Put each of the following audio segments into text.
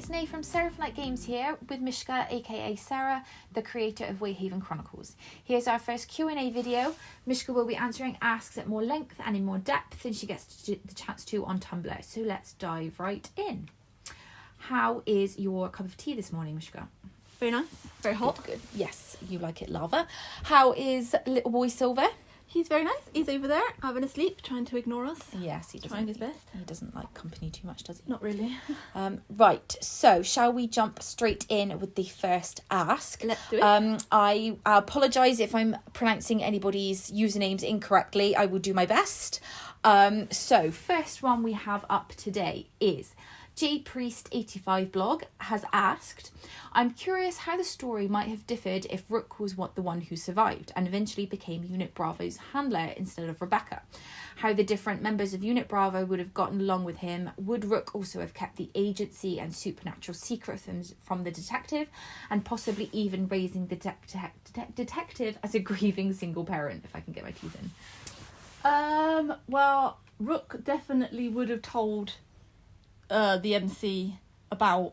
it's Nay from Seraph Night Games here with Mishka, aka Sarah, the creator of Wayhaven Chronicles. Here's our first Q&A video. Mishka will be answering asks at more length and in more depth than she gets the chance to on Tumblr. So let's dive right in. How is your cup of tea this morning, Mishka? Very nice. Very hot. Good, good. Yes, you like it lava. How is little boy Silver? He's very nice. He's over there having a sleep, trying to ignore us. Yes, he doesn't. Trying his best. He doesn't like company too much, does he? Not really. Um, right, so shall we jump straight in with the first ask? Let's do it. Um, I apologise if I'm pronouncing anybody's usernames incorrectly. I will do my best. Um, so, first one we have up today is J Priest 85 blog has asked, I'm curious how the story might have differed if Rook was what the one who survived and eventually became Unit Bravo's handler instead of Rebecca. How the different members of Unit Bravo would have gotten along with him. Would Rook also have kept the agency and supernatural secrets from, from the detective and possibly even raising the de- de- detective as a grieving single parent, if I can get my teeth in? Um. Well, Rook definitely would have told uh, the MC about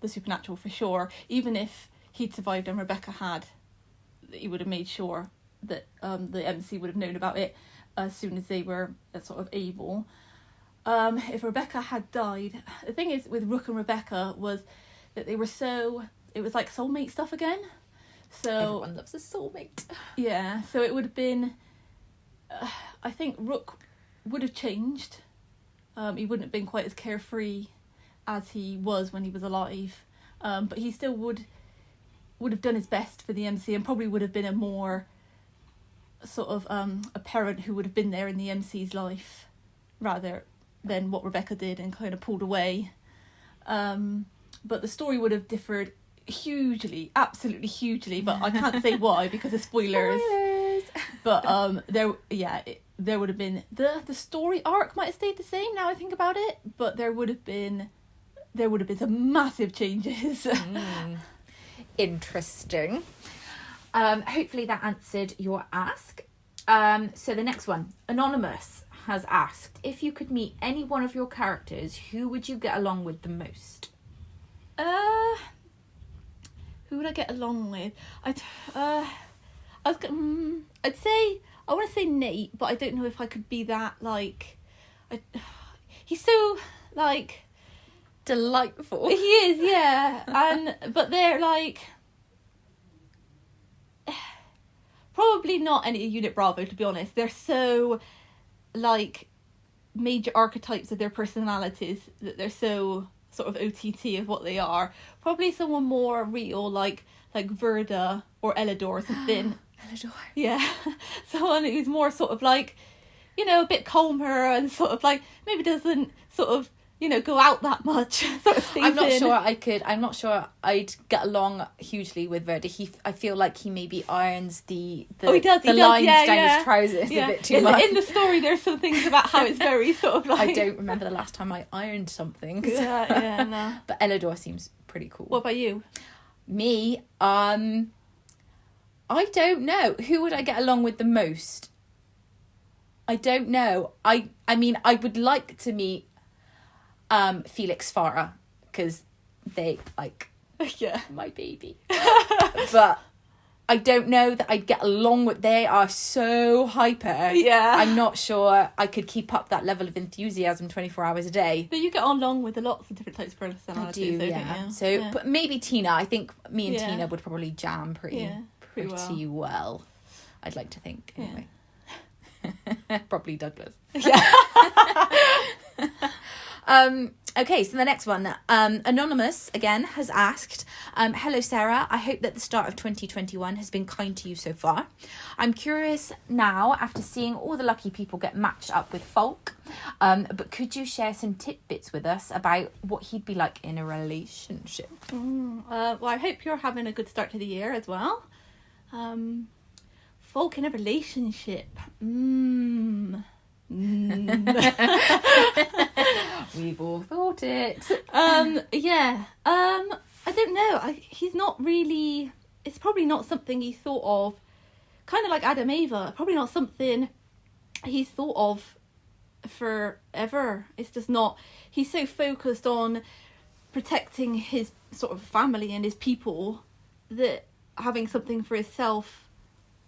the supernatural for sure. Even if he'd survived and Rebecca had, he would have made sure that um, the MC would have known about it as soon as they were uh, sort of able. Um, if Rebecca had died, the thing is with Rook and Rebecca was that they were so it was like soulmate stuff again. So Everyone loves a soulmate. yeah, so it would have been. Uh, I think Rook would have changed. Um, he wouldn't have been quite as carefree as he was when he was alive, um, but he still would would have done his best for the MC and probably would have been a more sort of um, a parent who would have been there in the MC's life rather than what Rebecca did and kind of pulled away. Um, but the story would have differed hugely, absolutely hugely. But I can't say why because of spoilers. Spoilers. But um, there, yeah, it, there would have been the the story arc might have stayed the same. Now I think about it, but there would have been there would have been some massive changes. Mm. Interesting. Um, hopefully that answered your ask. Um, so the next one, anonymous has asked if you could meet any one of your characters, who would you get along with the most? Uh, who would I get along with? I'd uh, I was mm, I'd say I want to say Nate, but I don't know if I could be that like. I, he's so like Delightful. he is, yeah, and but they're like probably not any unit Bravo to be honest. They're so like major archetypes of their personalities that they're so sort of OTT of what they are. Probably someone more real like like Verda or Elidor or something. yeah, someone who's more sort of like you know a bit calmer and sort of like maybe doesn't sort of you know go out that much. sort of I'm not sure I could. I'm not sure I'd get along hugely with Verdi. He, I feel like he maybe irons the the, Oh, he does, he the does, lines yeah, down yeah. his trousers Yeah. a bit too in, much. The, in the story, there's some things about how it's very sort of like. I don't remember the last time I ironed something. Yeah, yeah, no. But Elidor seems pretty cool. What about you? Me, um, I don't know. Who would I get along with the most? I don't know. I I mean, I would like to meet um Felix Farah because they like yeah. my baby. but I don't know that I'd get along with. They are so hyper. Yeah. I'm not sure I could keep up that level of enthusiasm 24 hours a day. But you get on along with lots of different types of I personalities, do, though, yeah. So, yeah. but maybe Tina. I think me and Yeah. Tina would probably jam pretty, Yeah, pretty, pretty well. I'd like to think. Yeah. Anyway. probably Douglas. Yeah. Um, okay, so the next one, um, Anonymous again has asked, um, Hello Sarah, I hope that the start of 2021 has been kind to you so far. I'm curious now, after seeing all the lucky people get matched up with Falk, um, but could you share some tidbits with us about what he'd be like in a relationship? Mm, uh, well, I hope you're having a good start to the year as well. Um, Falk in a relationship. Mm. Mm. We've all thought it. um, yeah. Um, I don't know. I, he's not really. It's probably not something he thought of. Kind of like Adam Ava. Probably not something he's thought of forever. It's just not. He's so focused on protecting his sort of family and his people that having something for himself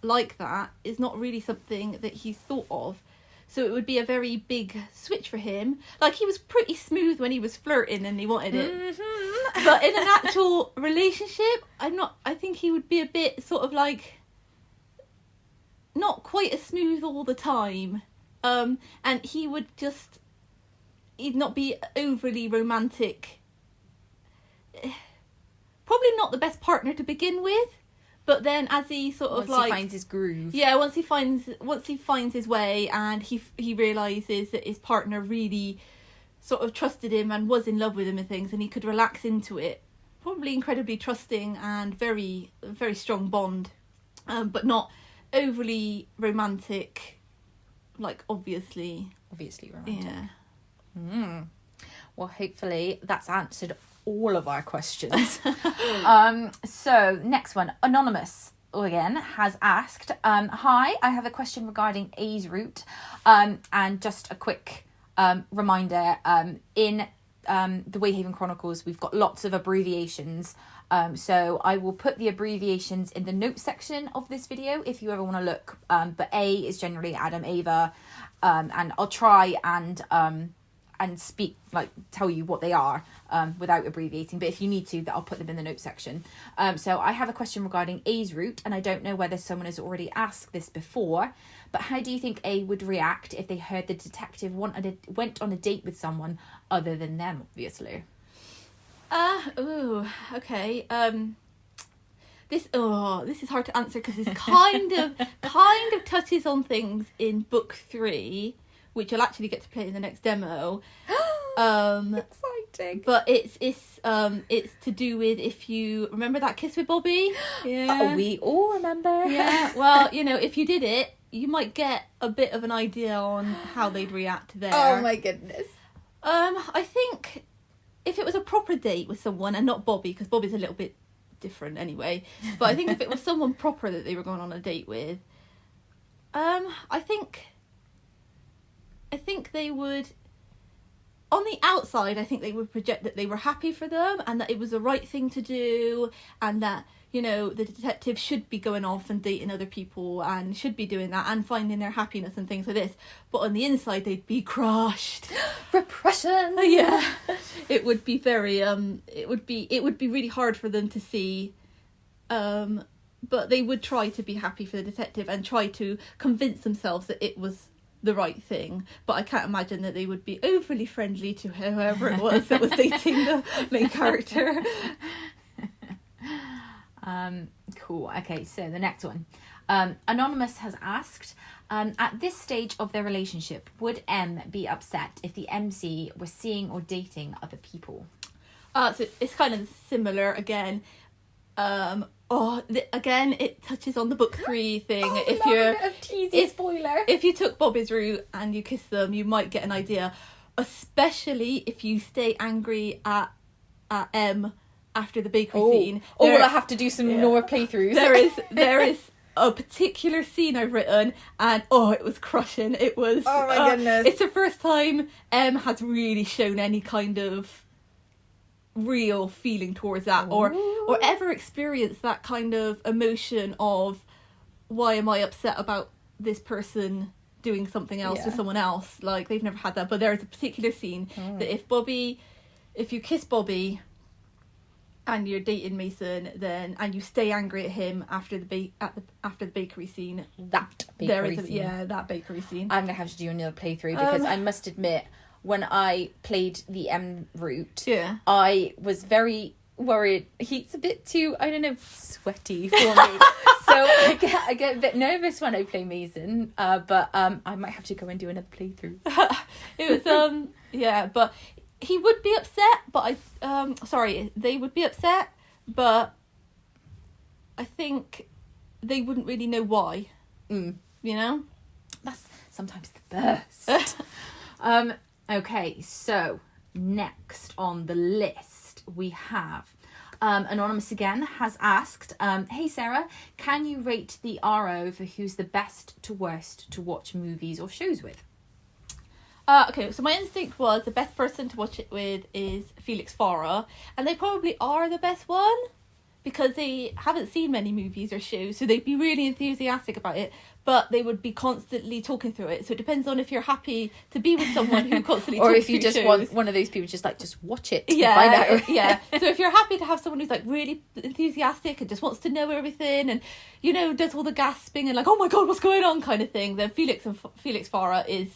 like that is not really something that he's thought of. So it would be a very big switch for him. Like he was pretty smooth when he was flirting and he wanted it. Mhm. but in an actual relationship i'm not i think he would be a bit sort of like not quite as smooth all the time. Um and he would just he'd not be overly romantic. Probably not the best partner to begin with but then as he sort Once of like he finds his groove. yeah once he finds once he finds his way and he he realizes that his partner really sort of trusted him and was in love with him and things and he could relax into it probably incredibly trusting and very very strong bond um, but not overly romantic like obviously Obviously romantic. yeah Mm. Well, hopefully that's answered all of our questions. um, so, next one. Anonymous again has asked um, Hi, I have a question regarding A's route. Um, and just a quick um, reminder um, in um, the Wayhaven Chronicles, we've got lots of abbreviations. Um, so I will put the abbreviations in the notes section of this video if you ever want to look. Um, but A is generally Adam Ava, um, and I'll try and um, and speak like tell you what they are um, without abbreviating. But if you need to, that I'll put them in the notes section. Um, so I have a question regarding A's route, and I don't know whether someone has already asked this before. But how do you think A would react if they heard the detective wanted a, went on a date with someone other than them? Obviously. Uh ooh, okay. Um this oh, this is hard to answer because this kind of kind of touches on things in book 3, which you'll actually get to play in the next demo. Um Exciting. but it's it's um it's to do with if you remember that kiss with Bobby? Yeah. Oh, we all remember. yeah. Well, you know, if you did it, you might get a bit of an idea on how they'd react there. Oh my goodness. Um, I think if it was a proper date with someone and not Bobby, because Bobby's a little bit different anyway. But I think if it was someone proper that they were going on a date with, um, I think, I think they would. On the outside, I think they would project that they were happy for them and that it was the right thing to do, and that you know the detective should be going off and dating other people and should be doing that and finding their happiness and things like this. But on the inside, they'd be crushed. Repression. yeah it would be very um it would be it would be really hard for them to see um but they would try to be happy for the detective and try to convince themselves that it was the right thing but i can't imagine that they would be overly friendly to whoever it was that was dating the main character Um, cool. Okay, so the next one. Um, Anonymous has asked, um, at this stage of their relationship, would M be upset if the MC was seeing or dating other people? uh so it's kind of similar again um oh th- again it touches on the book three thing if you're if- spoiler. if you took Bobby's route and you kiss them, you might get an idea. Especially if you stay angry at at M after the bakery oh, scene. Oh, There- will I have to do some Yeah. Nora playthroughs? there is there is a particular scene I've written, and oh, it was crushing. It was. Oh my uh, goodness. It's the first time M has really shown any kind of real feeling towards that, or Ooh. or ever experienced that kind of emotion of why am I upset about this person doing something else to Yeah. someone else? Like they've never had that, but there is a particular scene Mm. that if Bobby, if you kiss Bobby and you're dating Mason, then and you stay angry at him after the ba- at the after the bakery scene. that bakery there is a, scene. yeah that bakery scene. I'm gonna have to do another playthrough because Um, I must admit, when I played the M route, yeah. I was very worried. He's a bit too, I don't know, sweaty for me. so I get, I get a bit nervous when I play Mason. Uh, but um, I might have to go and do another playthrough. it was um yeah, but he would be upset. But I um sorry, they would be upset, but I think they wouldn't really know why. Mm. You know. That's sometimes the best. um, okay, so next on the list we have. Um, Anonymous again has asked, um, Hey Sarah, can you rate the RO for who's the best to worst to watch movies or shows with? Uh, okay, so my instinct was the best person to watch it with is Felix Farah, and they probably are the best one because they haven't seen many movies or shows, so they'd be really enthusiastic about it, but they would be constantly talking through it. So it depends on if you're happy to be with someone who constantly or talks if you just shows. want one of those people just like just watch it yeah, yeah. So if you're happy to have someone who's like really enthusiastic and just wants to know everything and you know does all the gasping and like oh my god what's going on kind of thing, then Felix and F- Felix Farah is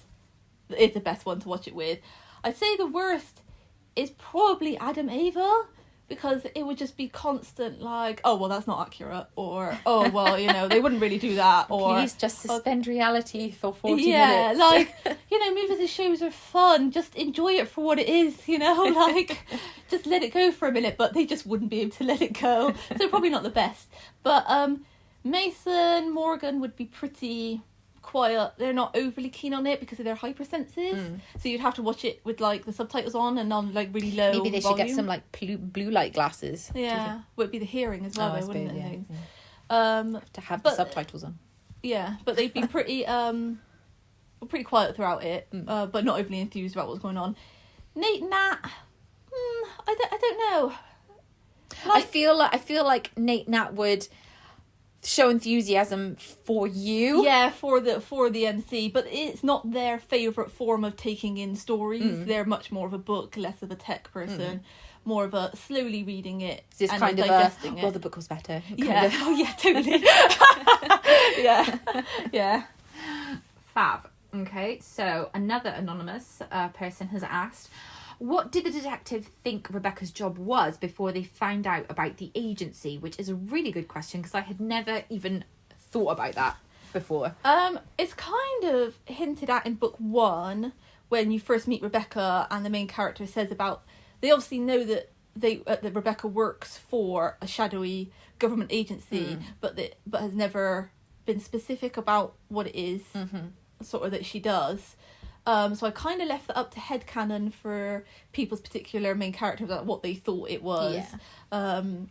is the best one to watch it with. I'd say the worst is probably Adam Ava because it would just be constant like oh well that's not accurate or oh well you know they wouldn't really do that or please just suspend reality for 40 yeah, minutes like you know, movies and shows are fun. Just enjoy it for what it is. You know, like just let it go for a minute. But they just wouldn't be able to let it go, so probably not the best. But um, Mason Morgan would be pretty quiet. They're not overly keen on it because of their hypersensitive. Mm. So you'd have to watch it with like the subtitles on and on like really low. maybe they should get some like blue, blue light glasses Yeah, would be the hearing as Oh, well, I though, wouldn't suppose, it? yeah. and things? yeah. Um, to have But- the subtitles on Yeah, but they'd be pretty um pretty quiet throughout it, Mm. uh, but not overly enthused about what's going on. Nate Nat, hmm, I don't, I don't know. I feel like I feel like Nate Nat would show enthusiasm for you. Yeah, for the for the MC, but it's not their favorite form of taking in stories. Mm. They're much more of a book, less of a tech person, more of a slowly reading it It's and kind of a digesting well, the book was better. yeah, of. oh yeah, totally. yeah, yeah. Fab. Okay, so another anonymous uh, person has asked, what did the detective think Rebecca's job was before they found out about the agency? Which is a really good question because I had never even thought about that before. Um, it's kind of hinted at in book one when you first meet Rebecca, and the main character says about they obviously know that they uh, that Rebecca works for a shadowy government agency, but that but has never been specific about what it is, sort of that she does. Um, so I kind of left that up to headcanon for people's particular main characters, like what they thought it was. Yeah. Um,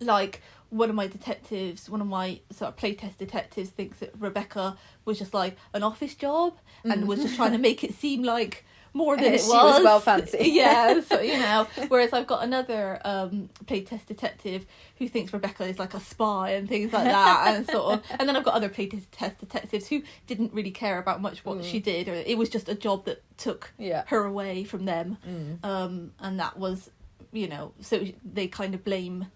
like one of my detectives, one of my sort of playtest detectives thinks that Rebecca was just like an office job and was just trying to make it seem like more than it She was. was well fancy. yeah, so you know. Whereas I've got another um, playtest detective who thinks Rebecca is like a spy and things like that, and sort of. And then I've got other playtest detectives who didn't really care about much what she did, or it was just a job that took Yeah. her away from them, Mm. um, and that was, you know, so they kind of blame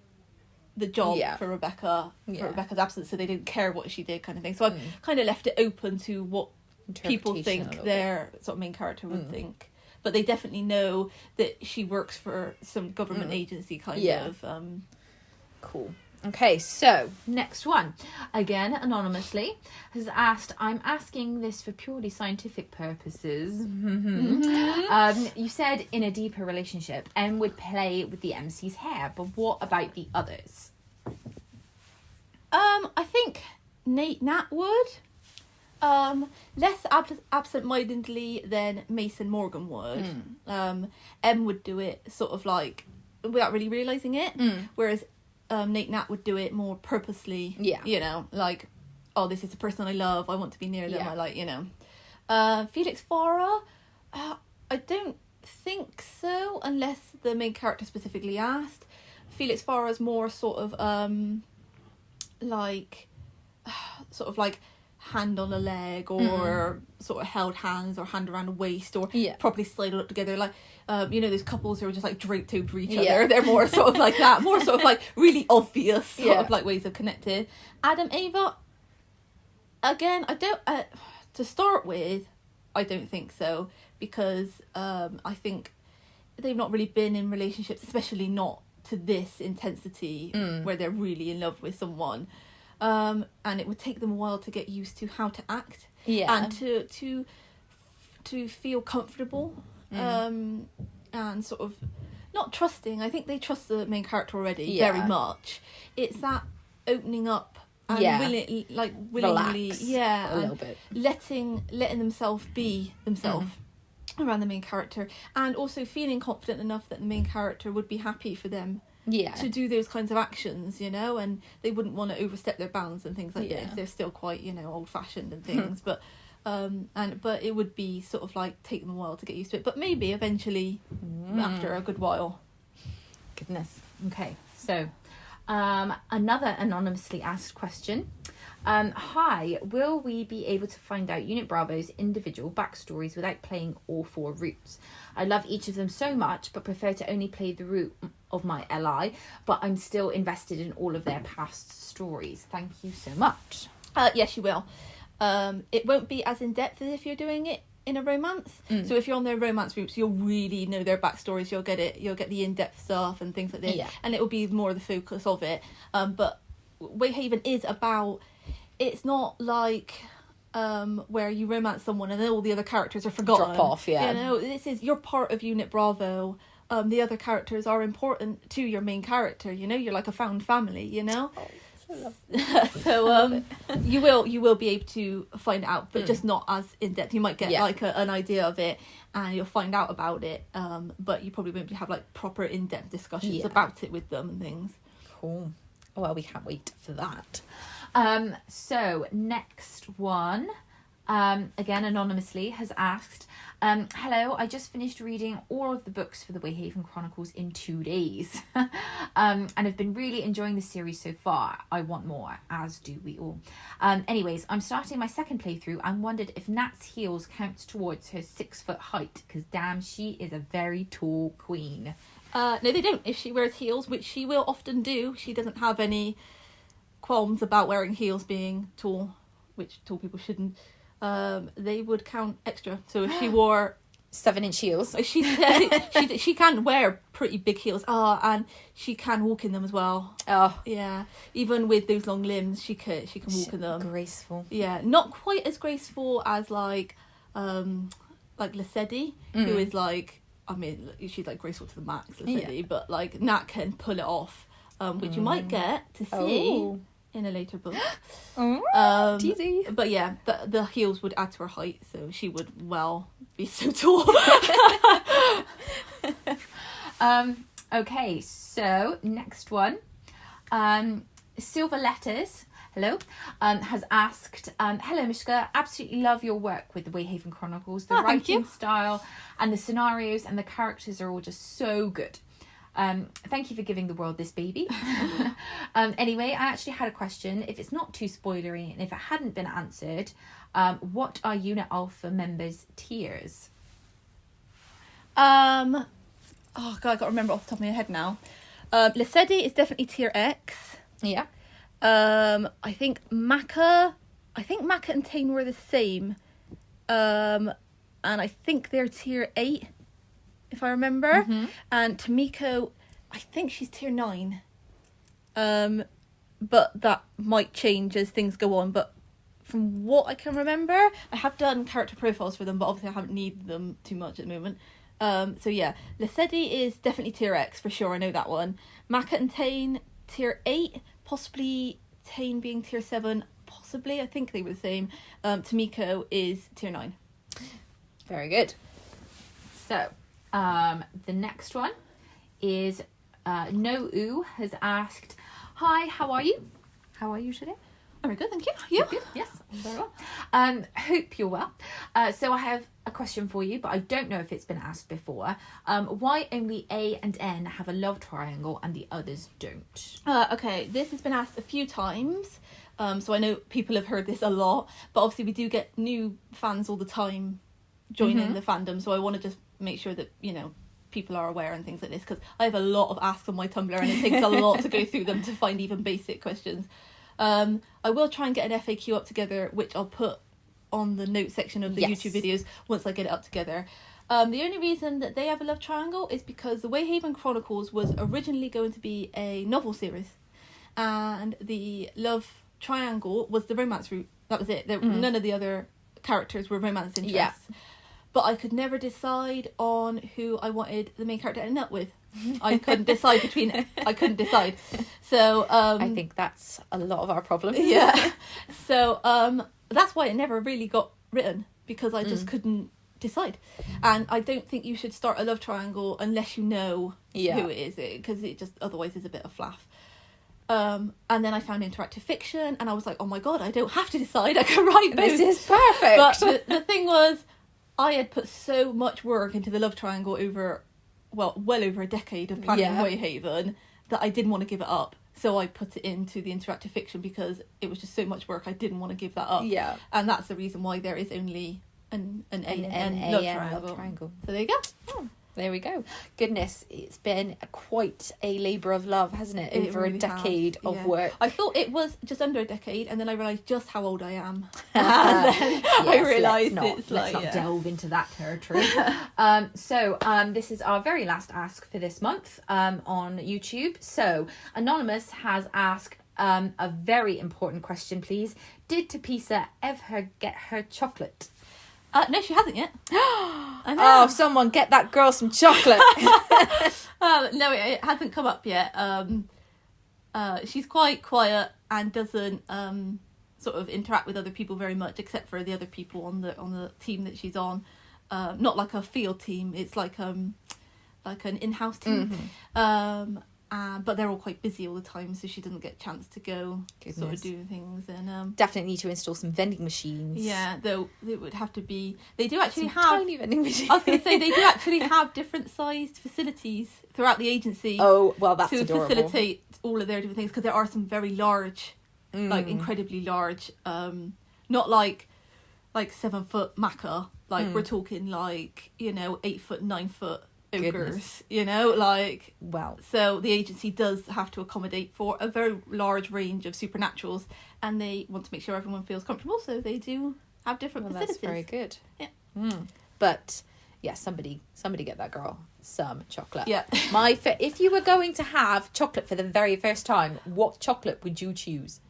the job Yeah. for Rebecca Yeah. for Rebecca's absence, so they didn't care what she did, kind of thing. So I've Mm. kind of left it open to what people think their sort of main character would Mm. think. But they definitely know that she works for some government Mm. agency kind Yeah. of. Um, Cool. Okay, so next one. Again, anonymously, has asked I'm asking this for purely scientific purposes. um, you said in a deeper relationship, M would play with the MC's hair, but what about the others? um, I think Nate Nat would. Um, less ab- absent-mindedly than Mason Morgan would. Hmm. Um, M would do it sort of like without really realizing it, Mm. whereas um, Nate Nat would do it more purposely. Yeah. You know, like, oh, this is the person I love. I want to be near them. Yeah. I like, you know. Uh, Felix Farah, uh, I don't think so, unless the main character specifically asked. Felix Farah is more sort of um, like, sort of like hand on a leg or sort of held hands or hand around a waist or Mm. Yeah. properly slided up together like um, you know those couples who are just like draped over each Yeah. other they're more sort of like that more sort of like really obvious sort Yeah. of like ways of connected adam ava again i don't uh, to start with i don't think so because um, i think they've not really been in relationships especially not to this intensity Mm. where they're really in love with someone um, and it would take them a while to get used to how to act Yeah. and to to to feel comfortable Mm. um and sort of not trusting i think they trust the main character already Yeah. very much it's that opening up and Yeah. willing, like willingly Relax yeah a little bit. letting letting themselves be themselves Mm. around the main character and also feeling confident enough that the main character would be happy for them Yeah. to do those kinds of actions, you know, and they wouldn't want to overstep their bounds and things like Yeah. this. They're still quite, you know, old fashioned and things, but Um, and but it would be sort of like take them a while to get used to it. But maybe eventually, after a good while. Goodness. Okay, so um, another anonymously asked question. Um, hi, will we be able to find out Unit Bravo's individual backstories without playing all four routes? I love each of them so much, but prefer to only play the route of my LI, but I'm still invested in all of their past stories. Thank you so much. Uh, yes, you will. Um, it won't be as in depth as if you're doing it in a romance. Mm. So if you're on their romance routes, you'll really know their backstories. You'll get it. You'll get the in depth stuff and things like this, Yeah. and it will be more of the focus of it. Um, but Wayhaven is about. It's not like um where you romance someone and then all the other characters are forgotten. Drop off, yeah. You know, this is you're part of Unit Bravo. Um, the other characters are important to your main character. You know, you're like a found family. You know so um you will you will be able to find out but just not as in depth you might get. Yeah. like a, an idea of it and you'll find out about it um but you probably won't have like proper in-depth discussions Yeah. about it with them and things Cool. Well, we can't wait for that. Um, so next one, um, again anonymously has asked, um, "Hello, I just finished reading all of the books for the Wayhaven Chronicles in two days, um, and have been really enjoying the series so far. I want more, as do we all. Um, anyways, I'm starting my second playthrough and wondered if Nat's heels counts towards her six foot height, because damn, she is a very tall queen. uh no they don't if she wears heels which she will often do she doesn't have any qualms about wearing heels being tall which tall people shouldn't um they would count extra so if she wore Seven inch heels. She she she can wear pretty big heels. Ah, and she can walk in them as well. Oh, Yeah, even with those long limbs, she can she can walk in them. graceful. Yeah, not quite as graceful as like um like Lesedi, who Mm. is like I mean she's like graceful to the max, Lesedi, but like Nat can pull it off, um, which you might get to see Oh. In a later book. Oh, Um, teasy. but yeah, the the heels would add to her height, so she would well be so tall. Um, okay, so next one. Um, Silver Letters, hello, um, has asked, um, Hello, Mishka, absolutely love your work with the Wayhaven Chronicles. The Oh, writing style and the scenarios and the characters are all just so good. Um, thank you for giving the world this baby. um, anyway, I actually had a question. If it's not too spoilery and if it hadn't been answered, um, what are Unit Alpha members' tiers? Um, oh god, I got to remember off the top of my head now. Um, Lesedi is definitely tier X. Yeah. Um, I think Maka, I think Maka and Tane were the same. Um, and I think they're tier eight, if I remember. Mm-hmm. And Tamiko, I think she's tier nine. Um, but that might change as things go on. But from what I can remember, I have done character profiles for them, but obviously I haven't needed them too much at the moment. Um, so yeah, Lesedi is definitely tier X for sure. I know that one. Maka and Tane tier eight, possibly Tane being tier seven. Possibly, I think they were the same. Um, Tamiko is tier nine. Very good. So, um, the next one is uh, No Oo has asked, "Hi, how are you? How are you today?" Very good, thank you. You? Good. Yes, I'm very well. Um, hope you're well. Uh, so I have a question for you, but I don't know if it's been asked before. Um, why only A and N have a love triangle and the others don't? Uh, okay, this has been asked a few times, um, so I know people have heard this a lot. But obviously, we do get new fans all the time joining Mhm. the fandom, so I want to just make sure that you know people are aware and things like this because I have a lot of asks on my Tumblr, and it takes a lot to go through them to find even basic questions. Um, I will try and get an FAQ up together, which I'll put on the note section of the Yes. YouTube videos once I get it up together. Um, the only reason that they have a love triangle is because the Wayhaven Chronicles was originally going to be a novel series, and the love triangle was the romance route. That was it. There, Mhm. None of the other characters were romance interests. Yeah. But I could never decide on who I wanted the main character to end up with. I couldn't decide between. I couldn't decide. So um, I think that's a lot of our problem. yeah. So um that's why it never really got written because I just Mm. couldn't decide. And I don't think you should start a love triangle unless you know Yeah. who it is because it just otherwise is a bit of flaff. Um, and then I found interactive fiction, and I was like, oh my god, I don't have to decide. I can write both. This is perfect. but the, the thing was, I had put so much work into the love triangle over, well, well over a decade of planning Yeah. Wayhaven that I didn't want to give it up. So I put it into the interactive fiction because it was just so much work. I didn't want to give that up. yeah. and that's the reason why there is only an an An N, N N A love triangle. love triangle. So there you go. Hmm. There we go. Goodness, it's been quite a labour of love, hasn't it? It Over really a decade has, of yeah. work. I thought it was just under a decade, and then I realised just how old I am. and then I Yes, realised let's not, it's let's like not yeah. delve into that territory. um, so um, this is our very last ask for this month um, on YouTube. So anonymous has asked um, a very important question, please. Did Tapisa ever get her chocolate? Uh, no, she hasn't yet. I know. Oh, someone get that girl some chocolate. Um, no, it, it hasn't come up yet. Um, uh, she's quite quiet and doesn't um, sort of interact with other people very much, except for the other people on the on the team that she's on. Um, not like a field team; it's like um like an in-house team. Mm-hmm. Um, uh, but they're all quite busy all the time, so she doesn't get a chance to go sort of do things. And um, Definitely need to install some vending machines. yeah, though it would have to be. They do actually Some have. tiny vending machines. I was going to say they do actually have different sized facilities throughout the agency Oh well, that's to adorable. facilitate all of their different things because there are some very large, like Mm. incredibly large, um, not like like seven foot Maka. Like Mm. we're talking like you know eight foot, nine foot ogres. Goodness. You know, like Well, so the agency does have to accommodate for a very large range of supernaturals, and they want to make sure everyone feels comfortable. So they do have different well, that's very good. Yeah. Mm. But yeah, somebody, somebody get that girl some chocolate. Yeah. My, fa- if you were going to have chocolate for the very first time, what chocolate would you choose?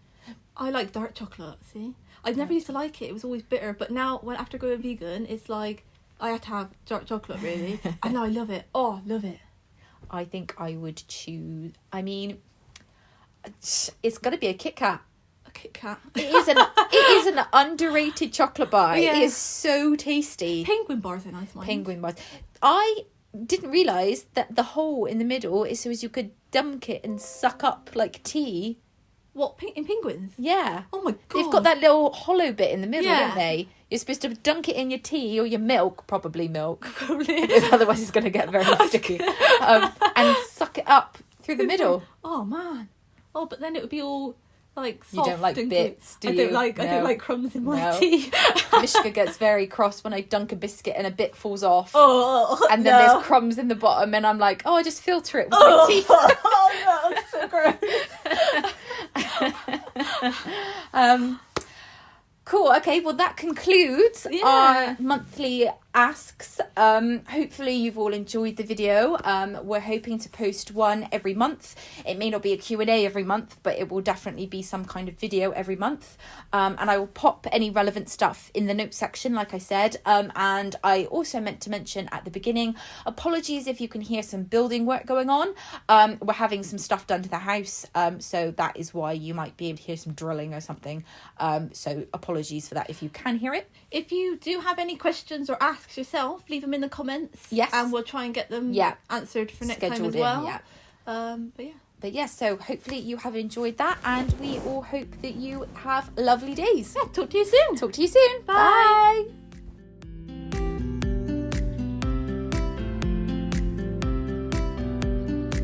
I like dark chocolate. See, I never used to like it. It was always bitter. But now, when after going vegan, it's like I had to have dark chocolate really, and I love it. Oh, love it. I think I would choose. I mean, it's got to be a Kit Kat. A Kit Kat. It is an it is an underrated chocolate bar. Yeah. It is so tasty. Penguin bars are nice. Mine. Penguin bars. I didn't realize that the hole in the middle is so as you could dunk it and suck up like tea. What in penguins? Yeah. Oh my god. They've got that little hollow bit in the middle, Yeah. don't they? You're supposed to dunk it in your tea or your milk, probably milk, Probably. otherwise it's going to get very sticky. Um, and suck it up through the middle. Oh man. Oh, but then it would be all like You don't like bits, do I don't like. I don't like crumbs in my No. tea. Mishka gets very cross when I dunk a biscuit and a bit falls off. oh. and then no. there's crumbs in the bottom, and I'm like, oh, I just filter it with Oh, my teeth. oh no, it's so gross. Um, cool. Okay. Well, that concludes Yeah. our monthly asks. Um, hopefully, you've all enjoyed the video. Um, we're hoping to post one every month. It may not be a Q and A every month, but it will definitely be some kind of video every month. Um, and I will pop any relevant stuff in the notes section, like I said. Um, and I also meant to mention at the beginning, apologies if you can hear some building work going on. Um, we're having some stuff done to the house, um, so that is why you might be able to hear some drilling or something. So apologies for that if you can hear it. If you do have any questions or asks yourself, leave them in the comments. Yes. And we'll try and get them Yeah. answered for next time Scheduled as well. in, yeah. Um, but yeah. But yes, so hopefully you have enjoyed that, and we all hope that you have lovely days. Yeah, talk to you soon. Talk to you soon. Bye. Bye.